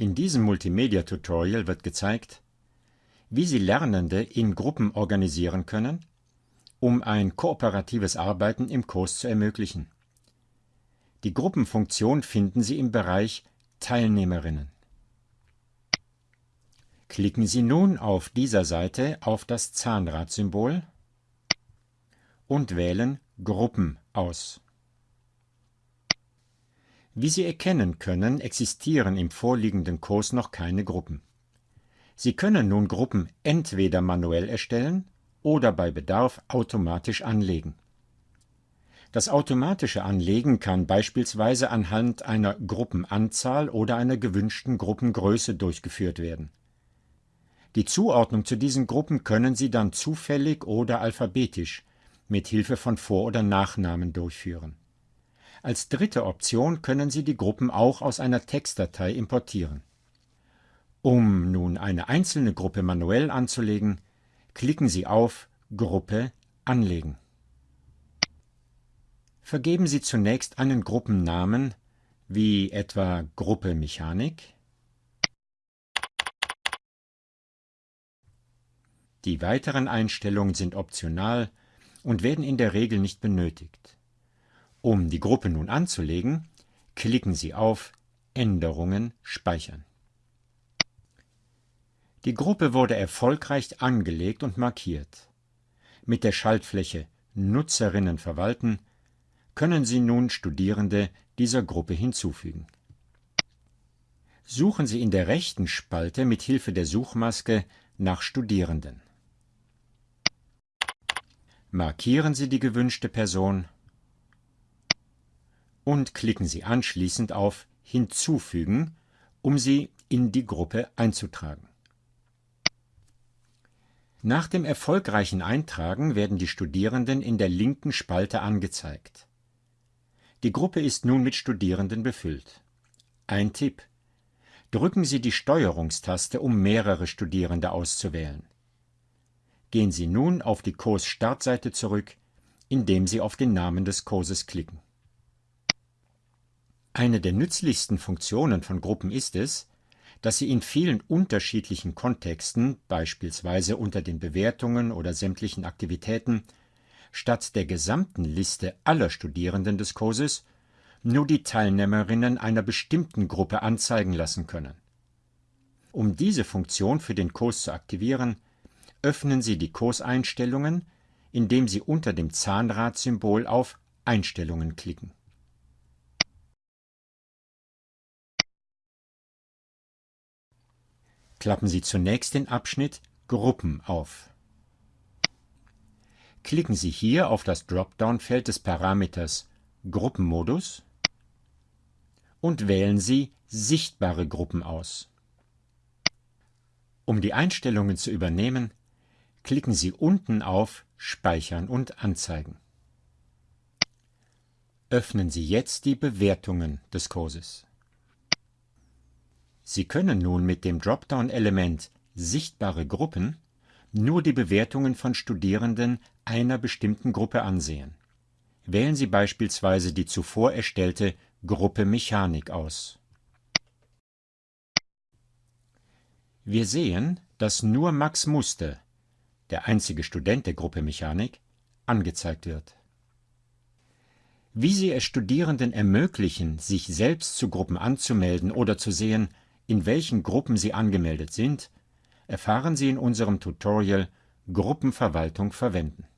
In diesem Multimedia-Tutorial wird gezeigt, wie Sie Lernende in Gruppen organisieren können, um ein kooperatives Arbeiten im Kurs zu ermöglichen. Die Gruppenfunktion finden Sie im Bereich Teilnehmerinnen. Klicken Sie nun auf dieser Seite auf das Zahnradsymbol und wählen Gruppen aus. Wie Sie erkennen können, existieren im vorliegenden Kurs noch keine Gruppen. Sie können nun Gruppen entweder manuell erstellen oder bei Bedarf automatisch anlegen. Das automatische Anlegen kann beispielsweise anhand einer Gruppenanzahl oder einer gewünschten Gruppengröße durchgeführt werden. Die Zuordnung zu diesen Gruppen können Sie dann zufällig oder alphabetisch mit Hilfe von Vor- oder Nachnamen durchführen. Als dritte Option können Sie die Gruppen auch aus einer Textdatei importieren. Um nun eine einzelne Gruppe manuell anzulegen, klicken Sie auf Gruppe anlegen. Vergeben Sie zunächst einen Gruppennamen wie etwa Gruppe Mechanik. Die weiteren Einstellungen sind optional und werden in der Regel nicht benötigt. Um die Gruppe nun anzulegen, klicken Sie auf Änderungen speichern. Die Gruppe wurde erfolgreich angelegt und markiert. Mit der Schaltfläche Nutzerinnen verwalten können Sie nun Studierende dieser Gruppe hinzufügen. Suchen Sie in der rechten Spalte mit Hilfe der Suchmaske nach Studierenden. Markieren Sie die gewünschte Person und klicken Sie anschließend auf Hinzufügen, um sie in die Gruppe einzutragen. Nach dem erfolgreichen Eintragen werden die Studierenden in der linken Spalte angezeigt. Die Gruppe ist nun mit Studierenden befüllt. Ein Tipp. Drücken Sie die Steuerungstaste, um mehrere Studierende auszuwählen. Gehen Sie nun auf die Kurs-Startseite zurück, indem Sie auf den Namen des Kurses klicken. Eine der nützlichsten Funktionen von Gruppen ist es, dass sie in vielen unterschiedlichen Kontexten, beispielsweise unter den Bewertungen oder sämtlichen Aktivitäten, statt der gesamten Liste aller Studierenden des Kurses nur die Teilnehmerinnen einer bestimmten Gruppe anzeigen lassen können. Um diese Funktion für den Kurs zu aktivieren, öffnen Sie die Kurseinstellungen, indem Sie unter dem Zahnradsymbol auf Einstellungen klicken. Klappen Sie zunächst den Abschnitt Gruppen auf. Klicken Sie hier auf das Dropdown-Feld des Parameters Gruppenmodus und wählen Sie Sichtbare Gruppen aus. Um die Einstellungen zu übernehmen, klicken Sie unten auf Speichern und Anzeigen. Öffnen Sie jetzt die Bewertungen des Kurses. Sie können nun mit dem Dropdown-Element Sichtbare Gruppen nur die Bewertungen von Studierenden einer bestimmten Gruppe ansehen. Wählen Sie beispielsweise die zuvor erstellte Gruppe Mechanik aus. Wir sehen, dass nur Max Muster, der einzige Student der Gruppe Mechanik, angezeigt wird. Wie Sie es Studierenden ermöglichen, sich selbst zu Gruppen anzumelden oder zu sehen, in welchen Gruppen Sie angemeldet sind, erfahren Sie in unserem Tutorial Gruppenverwaltung verwenden